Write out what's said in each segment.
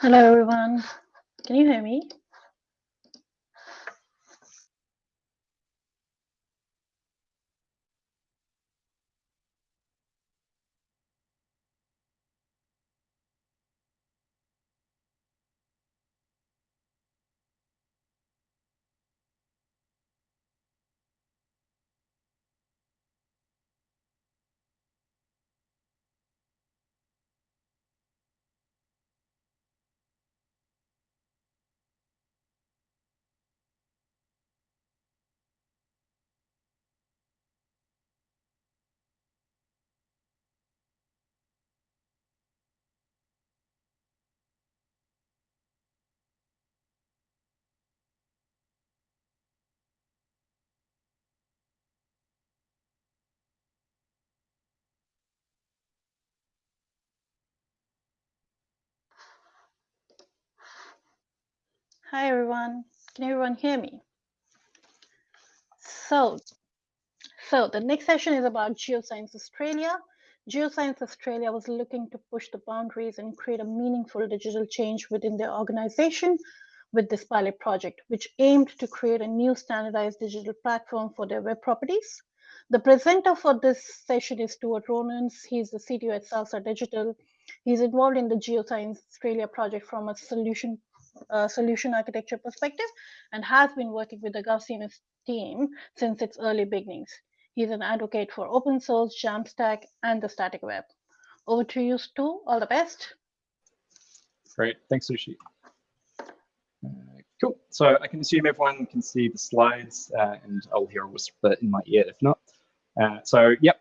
Hello, everyone. Can you hear me? Hi, everyone. Can everyone hear me? So, so the next session is about Geoscience Australia. Geoscience Australia was looking to push the boundaries and create a meaningful digital change within their organization with this pilot project, which aimed to create a new standardized digital platform for their web properties. The presenter for this session is Stuart Rowlands. He's the CTO at Salsa Digital. He's involved in the Geoscience Australia project from a solution uh, solution architecture perspective and has been working with the GovCMS team since its early beginnings. He's an advocate for open source, Jamstack, and the static web. Over to you, Stu. All the best. Great. Thanks, Suchi. Uh, cool. So I can assume everyone can see the slides uh, and I'll hear a whisper in my ear if not. Uh, so, yep,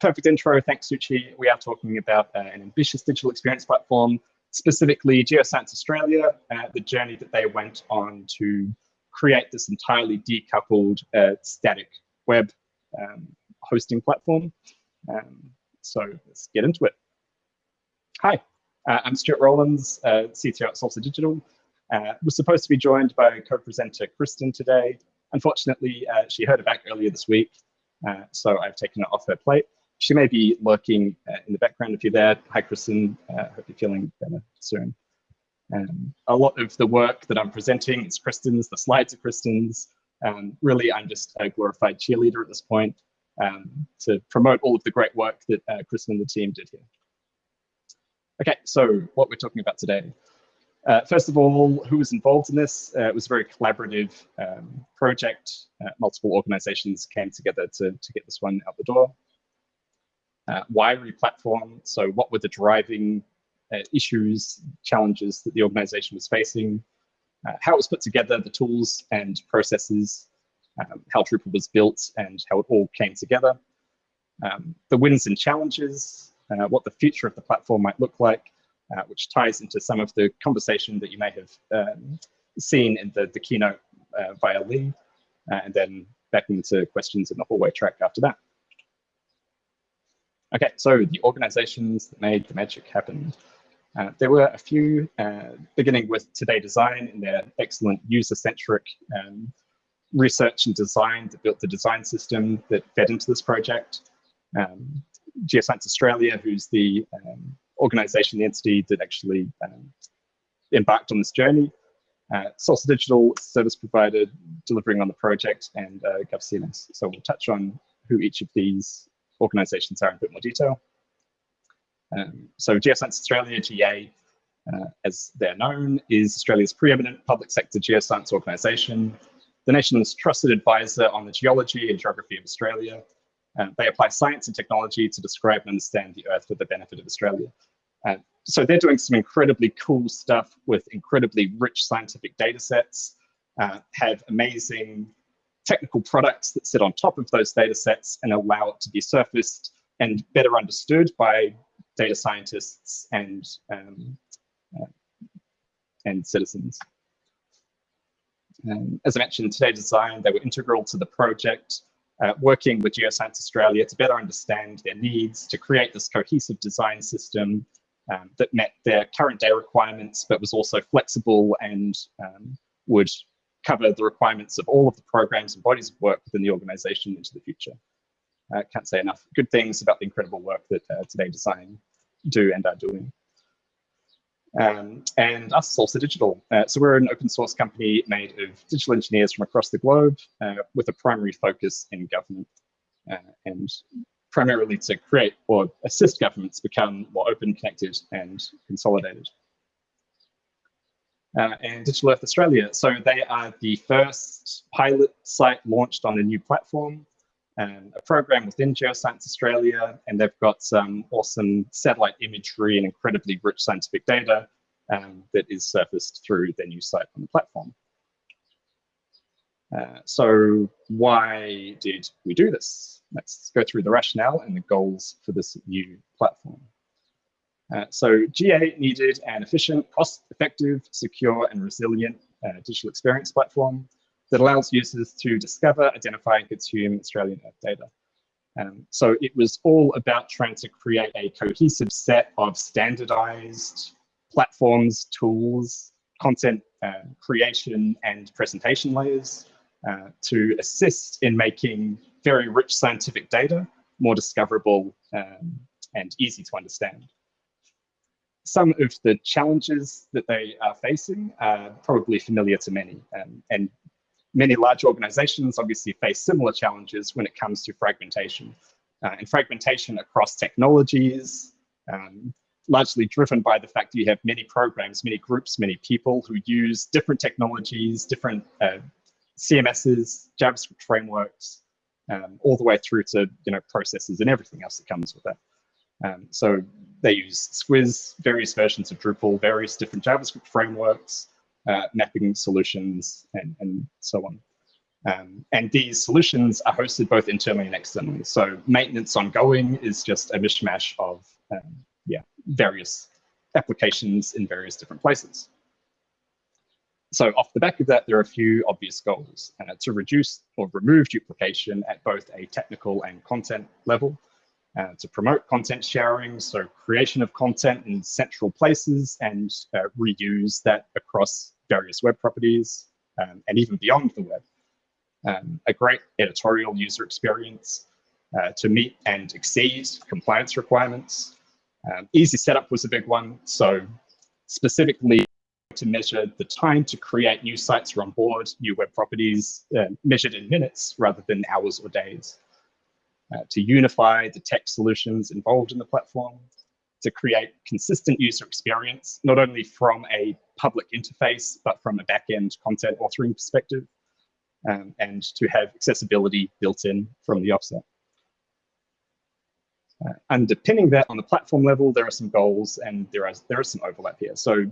perfect intro. Thanks, Suchi. We are talking about uh, an ambitious digital experience platform specifically Geoscience Australia, uh, the journey that they went on to create this entirely decoupled uh, static web um, hosting platform. Um, so let's get into it. Hi, uh, I'm Stuart Rowlands, uh, CTO at Salsa Digital. Uh, was supposed to be joined by co-presenter Kristen today. Unfortunately, uh, she heard it back earlier this week, uh, so I've taken it off her plate she may be lurking uh, in the background if you're there. Hi, Kristen. Uh, hope you're feeling better soon. Um, a lot of the work that I'm presenting is Kristen's, the slides are Kristen's. Um, really, I'm just a glorified cheerleader at this point um, to promote all of the great work that uh, Kristen and the team did here. Okay, so what we're talking about today. Uh, first of all, who was involved in this? Uh, it was a very collaborative um, project. Uh, multiple organizations came together to, to get this one out the door. Uh, why replatform? So what were the driving uh, issues, challenges that the organization was facing? Uh, how it was put together, the tools and processes, um, how Drupal was built and how it all came together. Um, the wins and challenges, uh, what the future of the platform might look like, uh, which ties into some of the conversation that you may have um, seen in the, the keynote uh, via Lee, and then back into questions in the hallway track after that. Okay, so the organizations that made the magic happen. Uh, there were a few, uh, beginning with Today Design and their excellent user-centric um, research and design that built the design system that fed into this project. Um, Geoscience Australia, who's the um, organization, the entity that actually um, embarked on this journey. Uh, Salsa Digital service provider delivering on the project and uh, GovCMS. So we'll touch on who each of these organisations are in a bit more detail. Um, so Geoscience Australia, GA, uh, as they're known, is Australia's preeminent public sector geoscience organisation, the nation's trusted advisor on the geology and geography of Australia. Uh, they apply science and technology to describe and understand the Earth for the benefit of Australia. Uh, so they're doing some incredibly cool stuff with incredibly rich scientific data sets, uh, have amazing technical products that sit on top of those data sets and allow it to be surfaced and better understood by data scientists and, um, uh, and citizens. Um, as I mentioned, Today Design, they were integral to the project, uh, working with Geoscience Australia to better understand their needs, to create this cohesive design system um, that met their current day requirements, but was also flexible and um, would cover the requirements of all of the programs and bodies of work within the organization into the future. I can't say enough good things about the incredible work that uh, Today Design do and are doing. Um, and us, Salsa Digital. Uh, so we're an open source company made of digital engineers from across the globe uh, with a primary focus in government uh, and primarily to create or assist governments become more open, connected and consolidated. Uh, and Digital Earth Australia. So they are the first pilot site launched on a new platform um, a program within Geoscience Australia, and they've got some awesome satellite imagery and incredibly rich scientific data um, that is surfaced through their new site on the platform. Uh, so why did we do this? Let's go through the rationale and the goals for this new platform. Uh, so GA needed an efficient, cost-effective, secure, and resilient uh, digital experience platform that allows users to discover, identify, and consume Australian Earth data. Um, so it was all about trying to create a cohesive set of standardized platforms, tools, content uh, creation and presentation layers uh, to assist in making very rich scientific data more discoverable um, and easy to understand. Some of the challenges that they are facing are probably familiar to many, um, and many large organizations obviously face similar challenges when it comes to fragmentation. Uh, and fragmentation across technologies, um, largely driven by the fact that you have many programs, many groups, many people who use different technologies, different uh, CMSs, JavaScript frameworks, um, all the way through to you know processes and everything else that comes with that. Um, so they use Squiz, various versions of Drupal, various different JavaScript frameworks, uh, mapping solutions, and, and so on. Um, and these solutions are hosted both internally and externally. So maintenance ongoing is just a mishmash of um, yeah, various applications in various different places. So off the back of that, there are a few obvious goals uh, to reduce or remove duplication at both a technical and content level, uh, to promote content sharing, so creation of content in central places and uh, reuse that across various web properties um, and even beyond the web. Um, a great editorial user experience uh, to meet and exceed compliance requirements. Um, easy setup was a big one. So specifically to measure the time to create new sites or onboard new web properties uh, measured in minutes rather than hours or days uh, to unify the tech solutions involved in the platform, to create consistent user experience, not only from a public interface, but from a back-end content authoring perspective, um, and to have accessibility built in from the offset. Uh, underpinning that on the platform level, there are some goals and there are, there is some overlap here. So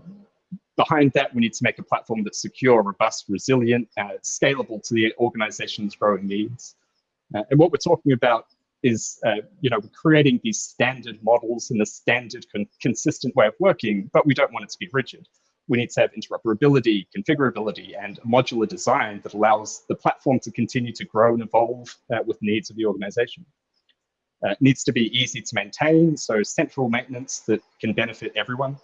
behind that, we need to make a platform that's secure, robust, resilient, uh, scalable to the organization's growing needs. Uh, and what we're talking about is, uh, you know, creating these standard models in a standard con consistent way of working, but we don't want it to be rigid. We need to have interoperability, configurability, and modular design that allows the platform to continue to grow and evolve uh, with needs of the organization. Uh, it needs to be easy to maintain, so central maintenance that can benefit everyone.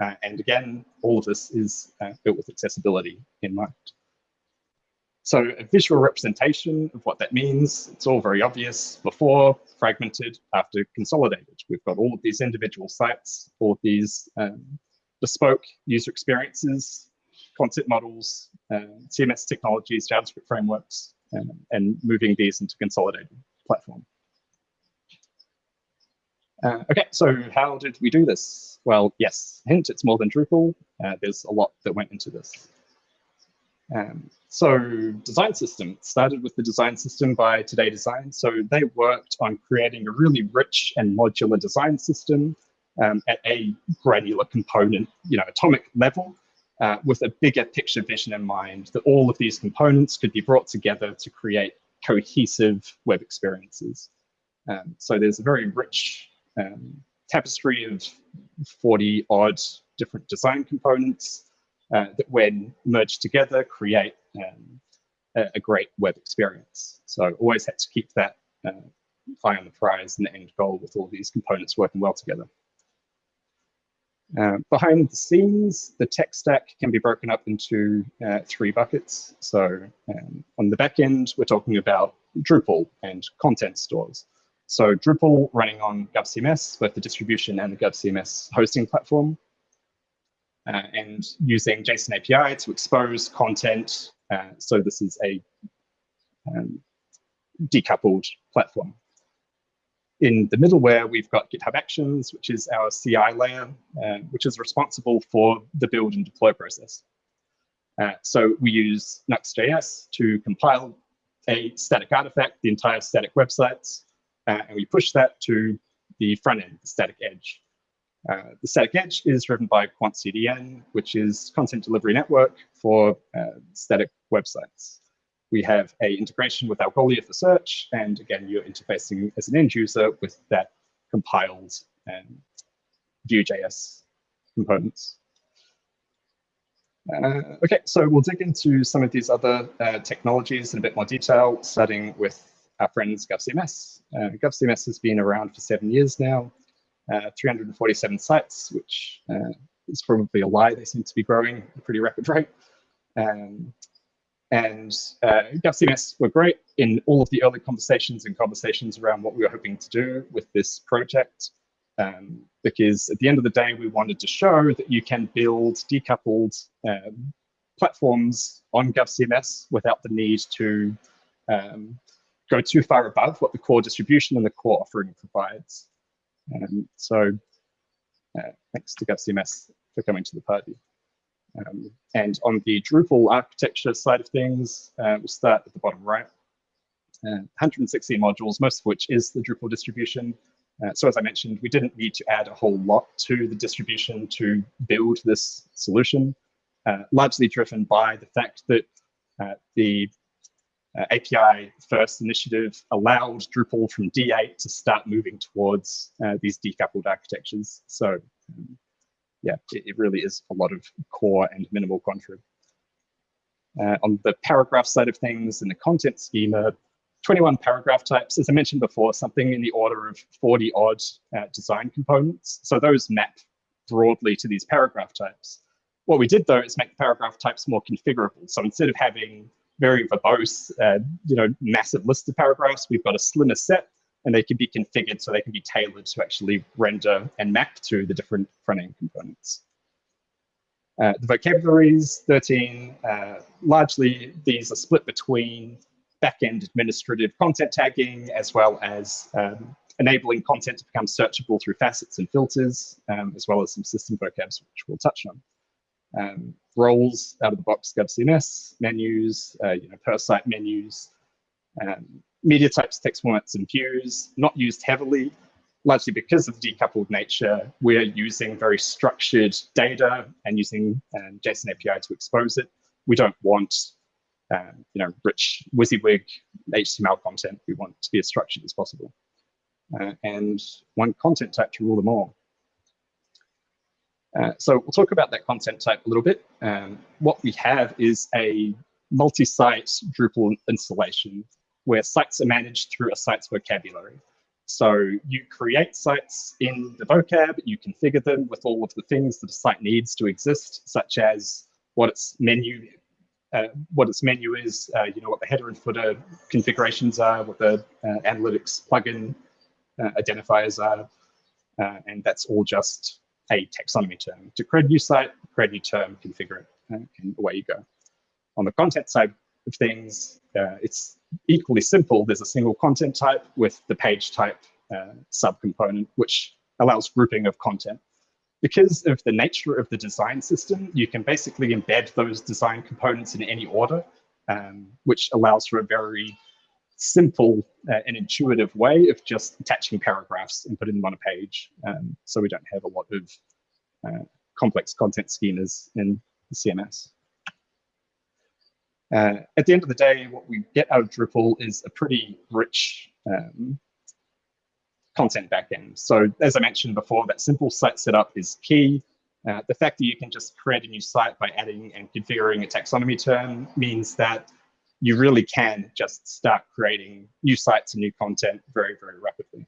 Uh, and again, all of this is uh, built with accessibility in mind. So a visual representation of what that means, it's all very obvious before, fragmented, after consolidated. We've got all of these individual sites, all of these um, bespoke user experiences, concept models, um, CMS technologies, JavaScript frameworks, um, and moving these into consolidated platform. Uh, okay, so how did we do this? Well, yes, hint, it's more than Drupal. Uh, there's a lot that went into this. Um, so design system started with the design system by Today Design. So they worked on creating a really rich and modular design system um, at a granular component, you know, atomic level uh, with a bigger picture vision in mind that all of these components could be brought together to create cohesive web experiences. Um, so there's a very rich um, tapestry of 40 odd different design components uh, that when merged together create um, a, a, great web experience. So always had to keep that uh, eye on the prize and the end goal with all these components working well together. Uh, behind the scenes, the tech stack can be broken up into uh, three buckets. So um, on the back end, we're talking about Drupal and content stores. So Drupal running on GovCMS, both the distribution and the GovCMS hosting platform. Uh, and using JSON API to expose content. Uh, so this is a um, decoupled platform. In the middleware, we've got GitHub Actions, which is our CI layer, uh, which is responsible for the build and deploy process. Uh, so we use Nuxt.js to compile a static artifact, the entire static websites, uh, and we push that to the front end, the static edge. Uh, the static edge is driven by QuantCDN, which is content delivery network for uh, static websites. We have a integration with Algolia for search, and again, you're interfacing as an end user with that compiled um, Vue.js components. Uh, okay, so we'll dig into some of these other uh, technologies in a bit more detail, starting with our friends GovCMS. Uh, GovCMS has been around for seven years now, 347 sites, which uh, is probably a lie. They seem to be growing at a pretty rapid rate. Um, and uh, GovCMS were great in all of the early conversations and conversations around what we were hoping to do with this project. Um, because at the end of the day, we wanted to show that you can build decoupled um, platforms on GovCMS without the need to um, go too far above what the core distribution and the core offering provides. Um, so uh, thanks to GovCMS for coming to the party. Um, and on the Drupal architecture side of things, uh, we'll start at the bottom right. Uh, 160 modules, most of which is the Drupal distribution. Uh, so as I mentioned, we didn't need to add a whole lot to the distribution to build this solution, uh, largely driven by the fact that uh, the uh, API first initiative allowed Drupal from D8 to start moving towards uh, these decoupled architectures. So um, yeah, it, it, really is a lot of core and minimal contrib. Uh, on the paragraph side of things, in the content schema, 21 paragraph types, as I mentioned before, something in the order of 40 odd uh, design components. So those map broadly to these paragraph types. What we did though is make the paragraph types more configurable. So instead of having very verbose, uh, you know, massive list of paragraphs, we've got a slimmer set and they can be configured so they can be tailored to actually render and map to the different front-end components. Uh, the vocabularies, 13, uh, largely these are split between back-end administrative content tagging as well as um, enabling content to become searchable through facets and filters, um, as well as some system vocabs, which we'll touch on. Um, roles out of the box GovCMS, menus, uh, you know, per site menus, um, media types, text formats, and views, not used heavily, largely because of the decoupled nature. We're using very structured data and using um, JSON API to expose it. We don't want um, you know, rich WYSIWYG HTML content. We want to be as structured as possible. Uh, and one content type to rule them all. Uh, so we'll talk about that content type a little bit. Um, what we have is a multi-site Drupal installation where sites are managed through a site's vocabulary. So you create sites in the vocab, you configure them with all of the things that a site needs to exist, such as what its menu uh, what its menu is, uh, you know, what the header and footer configurations are, what the uh, analytics plugin uh, identifiers are, uh, and that's all just a taxonomy term. To create a new site, create a new term, configure it, and away you go. On the content side of things, it's equally simple. There's a single content type with the page type subcomponent, which allows grouping of content because of the nature of the design system, you can basically embed those design components in any order, um, which allows for a very simple uh, and intuitive way of just attaching paragraphs and putting them on a page. Um, so we don't have a lot of uh, complex content schemas in the CMS. Uh, at the end of the day, what we get out of Drupal is a pretty rich um, content backend. So as I mentioned before, that simple site setup is key. Uh, the fact that you can just create a new site by adding and configuring a taxonomy term means that you really can just start creating new sites and new content very, very rapidly.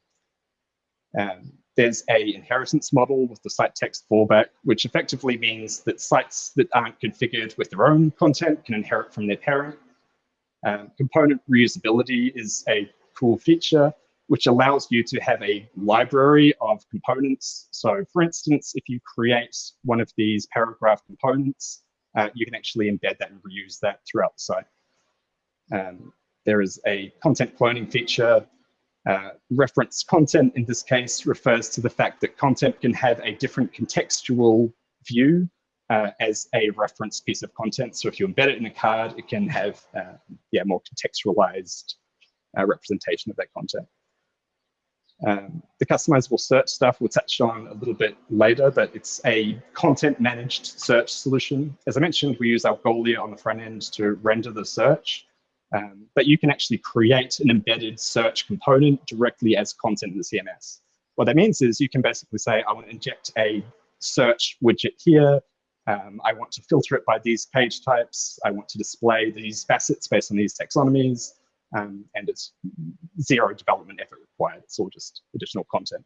Um, there's a inheritance model with the site text fallback, which effectively means that sites that aren't configured with their own content can inherit from their parent. Um, component reusability is a cool feature which allows you to have a library of components. So for instance, if you create one of these paragraph components, uh, you can actually embed that and reuse that throughout the site. Um, there is a content cloning feature. Uh, reference content in this case refers to the fact that content can have a different contextual view uh, as a reference piece of content. So if you embed it in a card, it can have uh, yeah, more contextualized uh, representation of that content. Um, the customizable search stuff we'll touch on a little bit later, but it's a content managed search solution. As I mentioned, we use Algolia on the front end to render the search, um, but you can actually create an embedded search component directly as content in the CMS. What that means is you can basically say, I want to inject a search widget here. Um, I want to filter it by these page types. I want to display these facets based on these taxonomies. Um, and it's zero development effort required. It's all just additional content.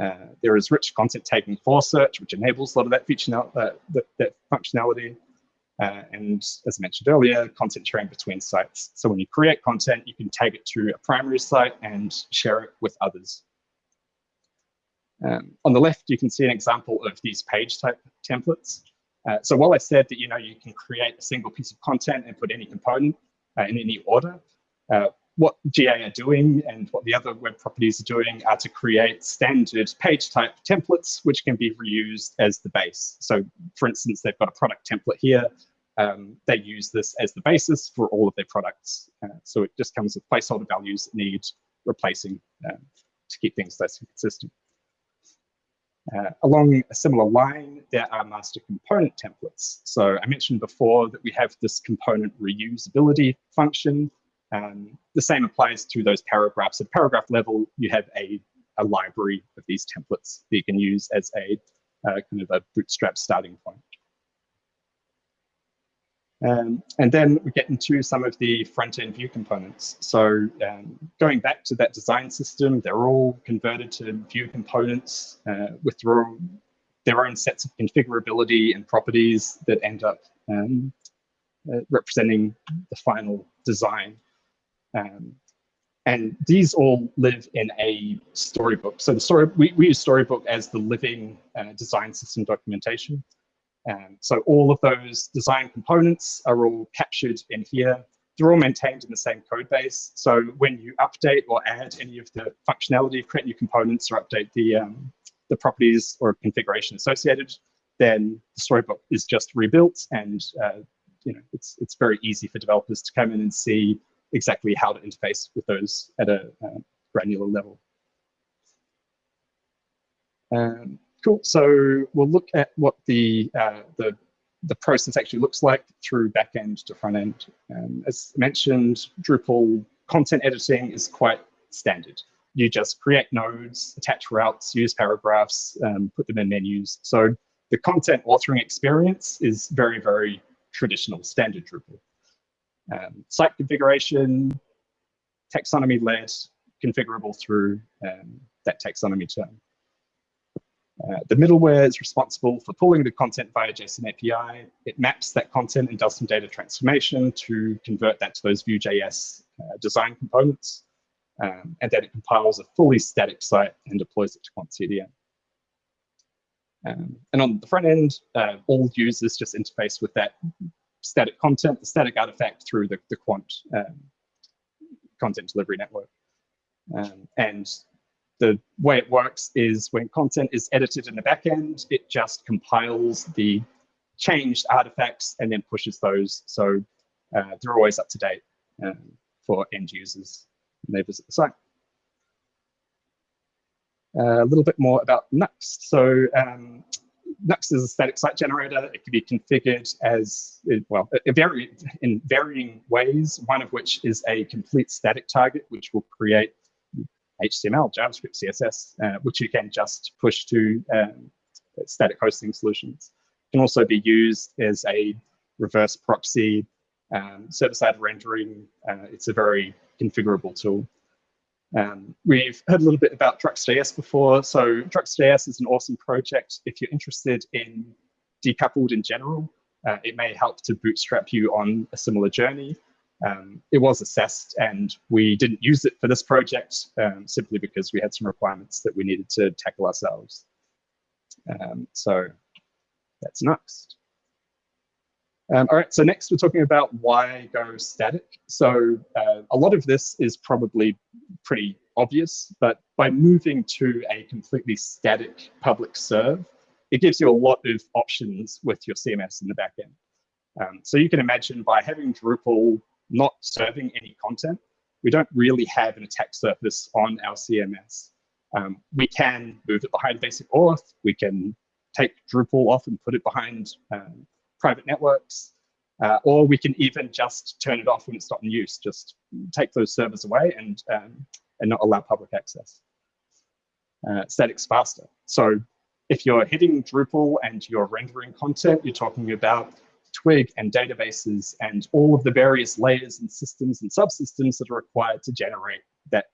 Uh, there is rich content tagging for search, which enables a lot of that feature, uh, that, that, functionality. Uh, and as I mentioned earlier, content sharing between sites. So when you create content, you can tag it to a primary site and share it with others. Um, on the left, you can see an example of these page type templates. Uh, so while I said that you know you can create a single piece of content and put any component uh, in any order, uh, what GA are doing and what the other web properties are doing are to create standard page type templates, which can be reused as the base. So for instance, they've got a product template here. Um, they use this as the basis for all of their products. Uh, so it just comes with placeholder values that need replacing um, to keep things less consistent. Uh, along a similar line, there are master component templates. So I mentioned before that we have this component reusability function. Um, the same applies to those paragraphs. At paragraph level, you have a, a library of these templates that you can use as a uh, kind of a bootstrap starting point. Um, and then we get into some of the front-end Vue components. So um, going back to that design system, they're all converted to Vue components uh, with their own, their own, sets of configurability and properties that end up um, uh, representing the final design. Um, and these all live in a storybook. So the story we, we use Storybook as the living uh, design system documentation. Um, so all of those design components are all captured in here. They're all maintained in the same code base. So when you update or add any of the functionality, create new components or update the, um, the properties or configuration associated, then the storybook is just rebuilt and uh, you know it's, it's very easy for developers to come in and see exactly how to interface with those at a uh, granular level. Um, Cool. So we'll look at what the uh, the the process actually looks like through backend to front end. Um, as mentioned, Drupal content editing is quite standard. You just create nodes, attach routes, use paragraphs, um, put them in menus. So the content authoring experience is very, very traditional, standard Drupal. Um, site configuration, taxonomy led, configurable through um, that taxonomy term. Uh, the middleware is responsible for pulling the content via JSON API. It maps that content and does some data transformation to convert that to those Vue.js uh, design components. Um, and then it compiles a fully static site and deploys it to Quant CDN. Um, and on the front end, uh, all users just interface with that static content, the static artifact through the, the Quant um, content delivery network. Um, and the way it works is when content is edited in the backend, it just compiles the changed artifacts and then pushes those. So uh, they're always up to date um, for end users when they visit the site. Uh, a little bit more about Nuxt. So um, Nuxt is a static site generator. It can be configured as, well, in varying ways, one of which is a complete static target, which will create HTML, JavaScript, CSS, uh, which you can just push to um, static hosting solutions. It can also be used as a reverse proxy um, server-side rendering. Uh, it's a very configurable tool. Um, we've heard a little bit about Druxt.js before. So Druxt.js is an awesome project. If you're interested in decoupled in general, uh, it may help to bootstrap you on a similar journey. Um, it was assessed and we didn't use it for this project um, simply because we had some requirements that we needed to tackle ourselves. Um, so that's next. Um, all right, so next we're talking about why go static. So uh, a lot of this is probably pretty obvious, but by moving to a completely static public serve, it gives you a lot of options with your CMS in the backend. Um, so you can imagine by having Drupal not serving any content, we don't really have an attack surface on our CMS. Um, we can move it behind basic auth, we can take Drupal off and put it behind um, private networks, uh, or we can even just turn it off when it's not in use, just take those servers away and, um, and not allow public access. Uh, static's faster. So if you're hitting Drupal and you're rendering content, you're talking about Twig and databases and all of the various layers and systems and subsystems that are required to generate that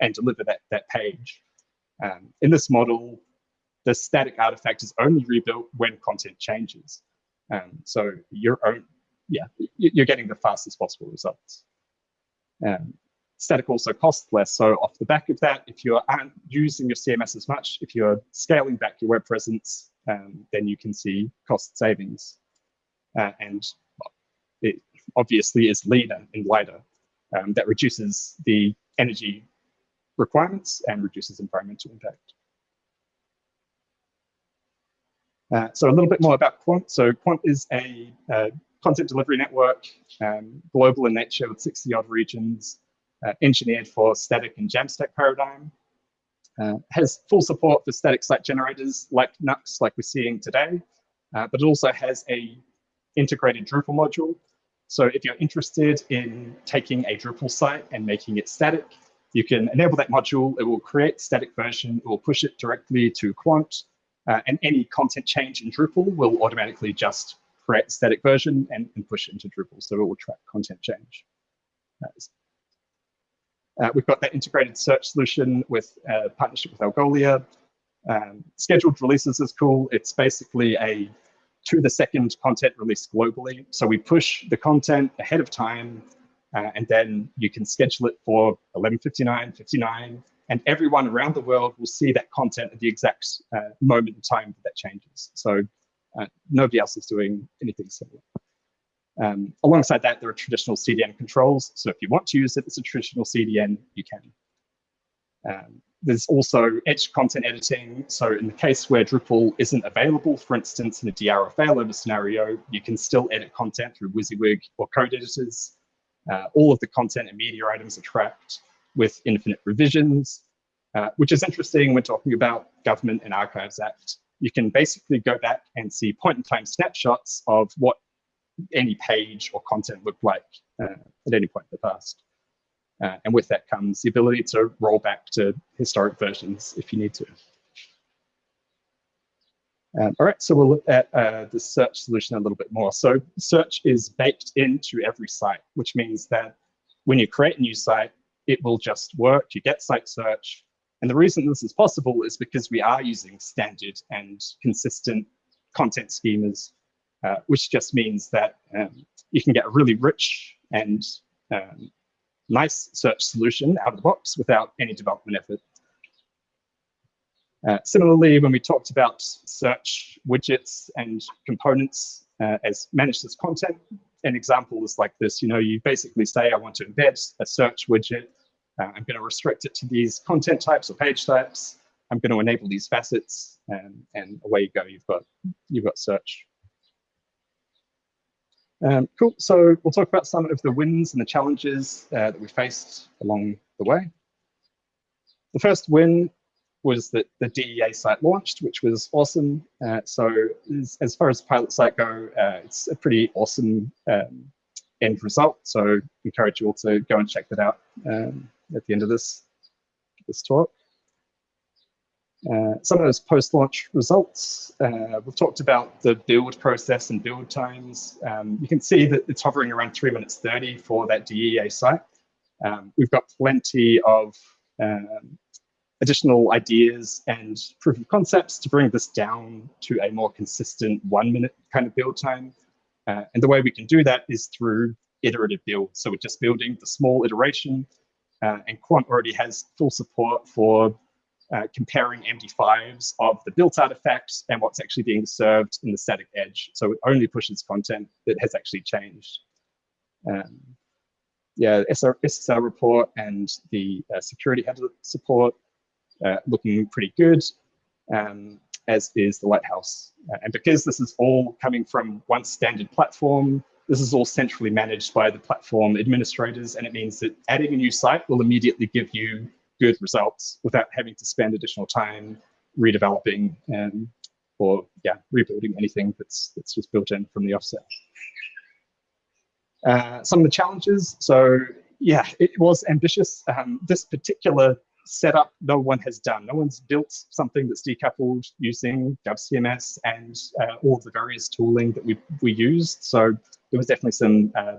and deliver that, that page. Um, in this model, the static artifact is only rebuilt when content changes. Um, so your own, yeah, you're getting the fastest possible results. Static also costs less. So off the back of that, if you aren't using your CMS as much, if you're scaling back your web presence, um, then you can see cost savings. Uh, and it obviously is leaner and lighter. Um, that reduces the energy requirements and reduces environmental impact. Uh, so a little bit more about Quant. So Quant is a uh, content delivery network, um, global in nature with 60 odd regions, uh, engineered for static and Jamstack paradigm. Uh, has full support for static site generators like Nuxt, like we're seeing today, but it also has a integrated Drupal module. So if you're interested in taking a Drupal site and making it static, you can enable that module. It will create static version. It will push it directly to Quant. Uh, and any content change in Drupal will automatically just create a static version and, and push it into Drupal. So it will track content change. Uh, we've got that integrated search solution with a partnership with Algolia. Um, scheduled releases is cool. It's basically a to the second content release globally. So we push the content ahead of time, uh, and then you can schedule it for 11.59, 59, and everyone around the world will see that content at the exact uh, moment in time that that changes. So uh, nobody else is doing anything similar. Um, alongside that, there are traditional CDN controls. So if you want to use it as a traditional CDN, you can. Um, there's also edge content editing. So in the case where Drupal isn't available, for instance, in a DR or failover scenario, you can still edit content through WYSIWYG or code editors. Uh, all of the content and media items are tracked with infinite revisions, uh, which is interesting when talking about Government and Archives Act. You can basically go back and see point-in-time snapshots of what any page or content looked like uh, at any point in the past. Uh, and with that comes the ability to roll back to historic versions if you need to. Um, all right, so we'll look at uh, the search solution a little bit more. So search is baked into every site, which means that when you create a new site, it will just work. You get site search. And the reason this is possible is because we are using standard and consistent content schemas, uh, which just means that um, you can get a really rich and um, nice search solution out of the box without any development effort. Uh, similarly, when we talked about search widgets and components uh, as managed as content, an example is like this. You know, you basically say, I want to embed a search widget. Uh, I'm going to restrict it to these content types or page types. I'm going to enable these facets, and, and away you go. You've got you've got search. Um, cool. So we'll talk about some of the wins and the challenges uh, that we faced along the way. The first win was that the DEA site launched, which was awesome. Uh, so as, as, far as pilot site go, uh, it's a pretty awesome um, end result. So encourage you all to go and check that out um, at the end of this, this talk. Uh, some of those post-launch results, uh, we've talked about the build process and build times. Um, you can see that it's hovering around 3 minutes 30 for that DEA site. Um, we've got plenty of um, additional ideas and proof of concepts to bring this down to a more consistent one minute kind of build time. Uh, and the way we can do that is through iterative build. So we're just building the small iteration uh, and Quant already has full support for uh, comparing MD5s of the built artifacts and what's actually being served in the static edge. So it only pushes content that has actually changed. Um, yeah, SR, report and the uh, security header support uh, looking pretty good, um, as is the Lighthouse. Uh, and because this is all coming from one standard platform, this is all centrally managed by the platform administrators, and it means that adding a new site will immediately give you good results without having to spend additional time redeveloping and or yeah, rebuilding anything that's that's just built in from the offset. Uh, some of the challenges. So yeah, it was ambitious. Um, this particular setup no one has done. No one's built something that's decoupled using GovCMS and uh, all the various tooling that we we used. So there was definitely some uh,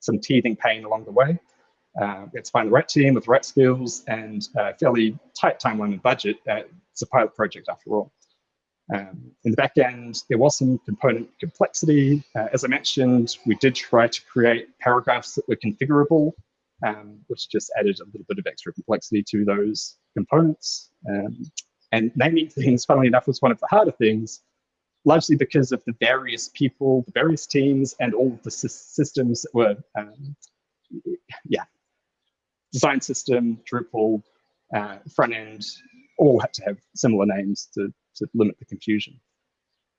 some teething pain along the way. Uh, we had to find the right team with the right skills and a fairly tight timeline and budget. Uh, it's a pilot project after all. Um, in the back end, there was some component complexity. Uh, as I mentioned, we did try to create paragraphs that were configurable um, which just added a little bit of extra complexity to those components. Um, and naming things, funnily enough, was one of the harder things, largely because of the various people, the various teams, and all the systems that were, um, yeah, design system, Drupal, uh, front end, all had to have similar names to, to limit the confusion.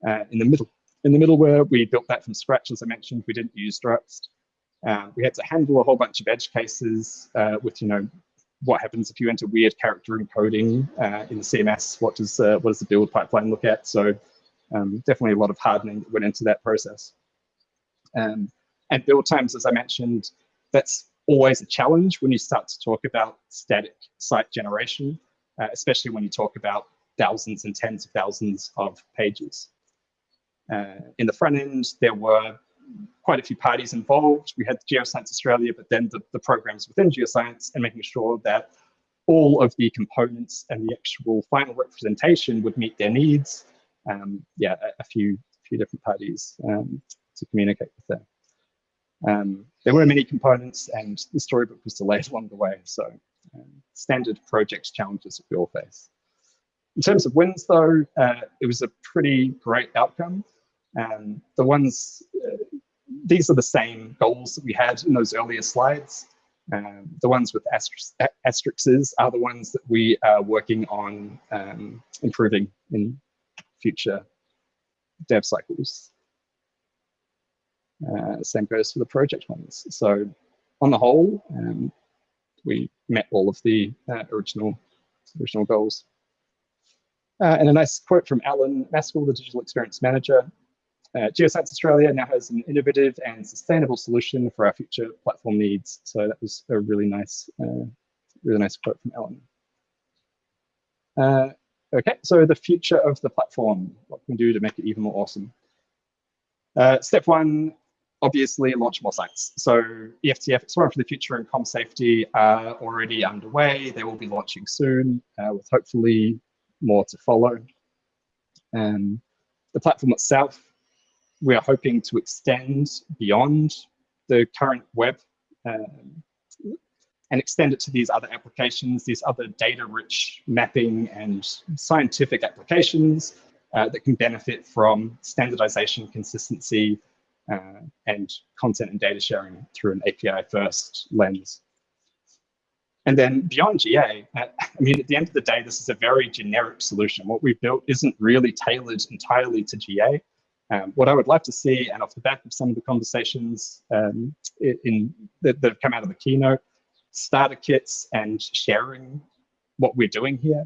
Uh, in the middle, in the middleware, we built that from scratch, as I mentioned. We didn't use Druxt. Um, we had to handle a whole bunch of edge cases uh, with, you know, what happens if you enter weird character encoding uh, in the CMS? What does uh, what does the build pipeline look at? So um, definitely a lot of hardening that went into that process. Um, and build times, as I mentioned, that's always a challenge when you start to talk about static site generation, uh, especially when you talk about thousands and tens of thousands of pages. Uh, in the front end, there were quite a few parties involved. We had Geoscience Australia, but then the, the programs within Geoscience and making sure that all of the components and the actual final representation would meet their needs. Um, yeah, a, a, few few different parties um, to communicate with them. Um, there were many components and the storybook was delayed along the way. So um, standard project challenges that we all face. In terms of wins though, uh, it was a pretty great outcome. Um, the ones these are the same goals that we had in those earlier slides. Um, the ones with asterisks are the ones that we are working on um, improving in future dev cycles. Uh, same goes for the project ones. So on the whole, um, we met all of the uh, original, original goals. Uh, and a nice quote from Alan Maskell, the Digital Experience Manager. Uh, Geoscience Australia now has an innovative and sustainable solution for our future platform needs. So that was a really nice, uh, really nice quote from Ellen. Uh, okay, so the future of the platform, what can we do to make it even more awesome? Uh, step one, obviously launch more sites. So EFTF, Exploring for the Future and Com Safety are already underway. They will be launching soon uh, with hopefully more to follow. Um, the platform itself we are hoping to extend beyond the current web um, and extend it to these other applications, these other data-rich mapping and scientific applications uh, that can benefit from standardization, consistency, uh, and content and data sharing through an API-first lens. And then beyond GA, uh, I mean, at the end of the day, this is a very generic solution. What we've built isn't really tailored entirely to GA. Um, what I would like to see, and off the back of some of the conversations um, in, that, that, have come out of the keynote, starter kits and sharing what we're doing here.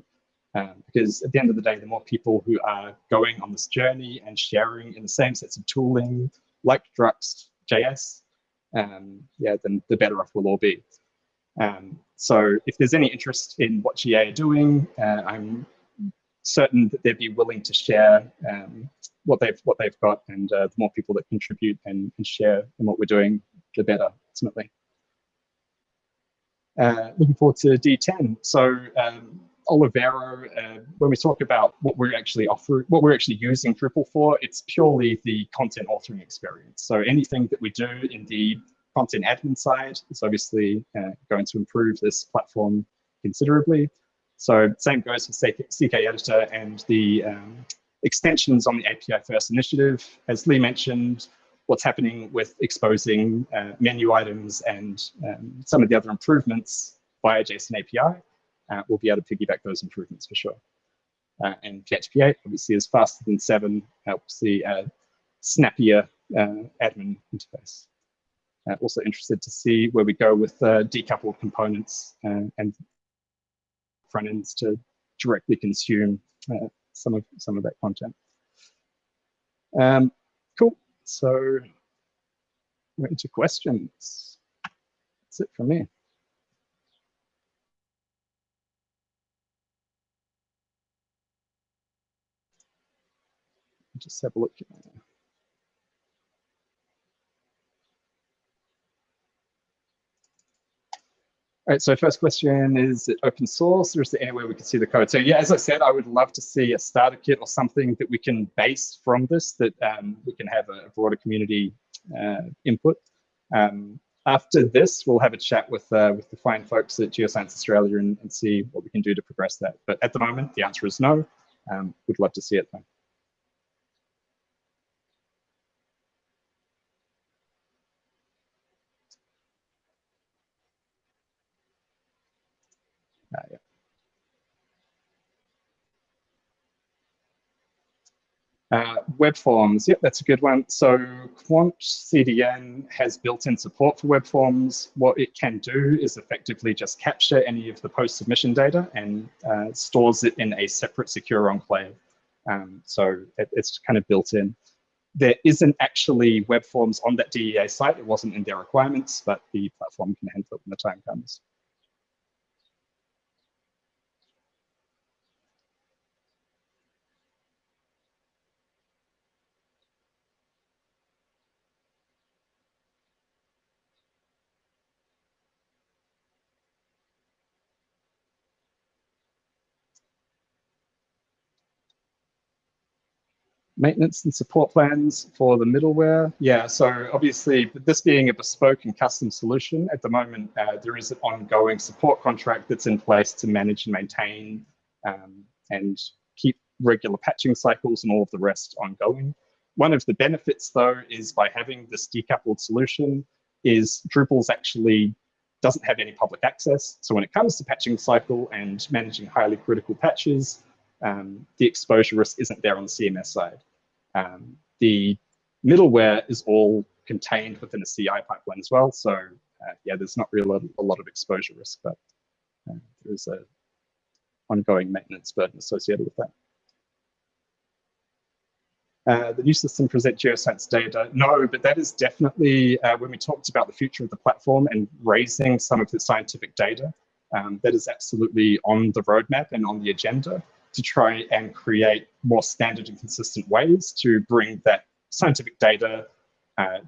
Um, because at the end of the day, the more people who are going on this journey and sharing in the same sets of tooling, like Druxt JS, um, yeah, then the better off we'll all be. Um, so if there's any interest in what GA are doing, uh, I'm certain that they'd be willing to share um, what they've what they've got, and uh, the more people that contribute and, and share in what we're doing, the better ultimately. Uh, looking forward to D10. So um, Olivero, uh, when we talk about what we're actually offering, what we're actually using Drupal for, it's purely the content authoring experience. So anything that we do in the content admin side is obviously uh, going to improve this platform considerably. So same goes for CK Editor and the um, extensions on the API First initiative. As Lee mentioned, what's happening with exposing uh, menu items and um, some of the other improvements via JSON API, uh, we'll be able to piggyback those improvements for sure. Uh, and PHP 8 obviously is faster than 7, helps the snappier uh, admin interface. Uh, also interested to see where we go with uh, decoupled components and front ends to directly consume some of some of that content. Um, cool. So we're into questions. That's it for me. Just have a look. All right, so first question, is it open source or is there anywhere we can see the code? So yeah, as I said, I would love to see a starter kit or something that we can base from this, that um, we can have a broader community uh, input. Um, after this, we'll have a chat with uh, with the fine folks at Geoscience Australia and, and, see what we can do to progress that. But at the moment, the answer is no. Um, we'd love to see it though. Uh, web forms, yep, that's a good one. So Quant CDN has built-in support for web forms. What it can do is effectively just capture any of the post-submission data and uh, stores it in a separate secure enclave. Um, so it, it's kind of built in. There isn't actually web forms on that DEA site. It wasn't in their requirements, but the platform can handle it when the time comes. Maintenance and support plans for the middleware. Yeah, so obviously this being a bespoke and custom solution, at the moment uh, there is an ongoing support contract that's in place to manage and maintain um, and keep regular patching cycles and all of the rest ongoing. One of the benefits though is by having this decoupled solution is Drupal's actually doesn't have any public access. So when it comes to patching cycle and managing highly critical patches, um, the exposure risk isn't there on the CMS side. Um, the middleware is all contained within a CI pipeline as well. So uh, yeah, there's not really a, lot of exposure risk, but uh, there's a ongoing maintenance burden associated with that. Uh, the new system present geoscience data. No, but that is definitely uh, when we talked about the future of the platform and raising some of the scientific data, um, that is absolutely on the roadmap and on the agenda to try and create more standard and consistent ways to bring that scientific data uh,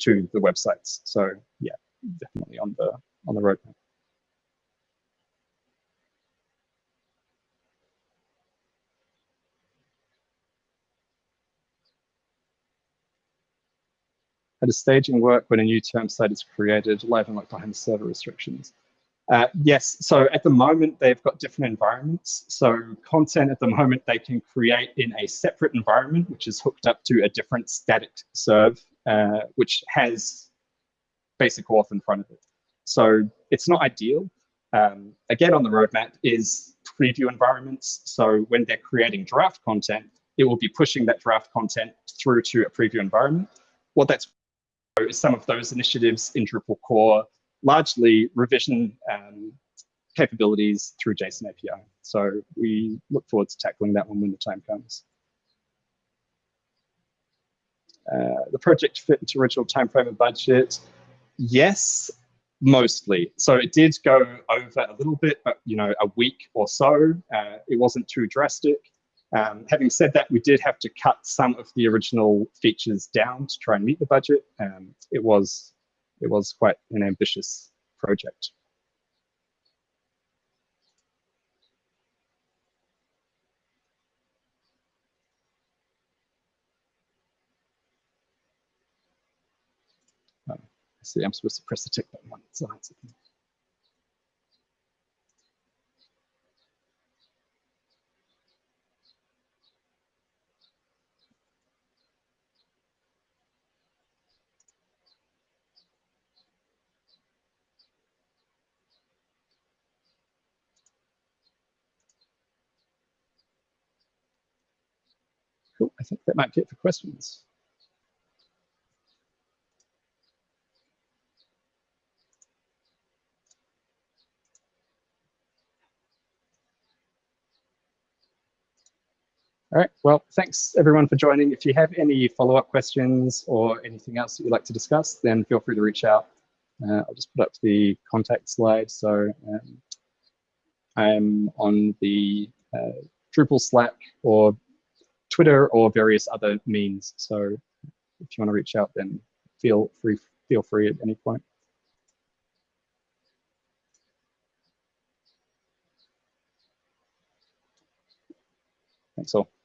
to the websites. So yeah, definitely on the on the roadmap. How does staging work when a new term site is created live and locked behind server restrictions? Uh, yes, so at the moment they've got different environments. So content at the moment they can create in a separate environment, which is hooked up to a different static serve, uh, which has basic auth in front of it. So it's not ideal. Um, again, on the roadmap is preview environments. So when they're creating draft content, it will be pushing that draft content through to a preview environment. What that's is some of those initiatives in Drupal core largely revision um, capabilities through JSON API. So we look forward to tackling that one when the time comes. Uh, the project fit into original timeframe and budget. Yes, mostly. So it did go over a little bit, but you know, a week or so. Uh, it wasn't too drastic. Um, having said that, we did have to cut some of the original features down to try and meet the budget. Um, it was it was quite an ambitious project. Um, I see, I'm supposed to press the tick button once. So Cool. I think that might be it for questions. All right, well, thanks everyone for joining. If you have any follow-up questions or anything else that you'd like to discuss, then feel free to reach out. Uh, I'll just put up the contact slide. So um, I'm on the uh, Drupal Slack or Twitter or various other means. So if you want to reach out, then feel free, feel free at any point. Thanks all.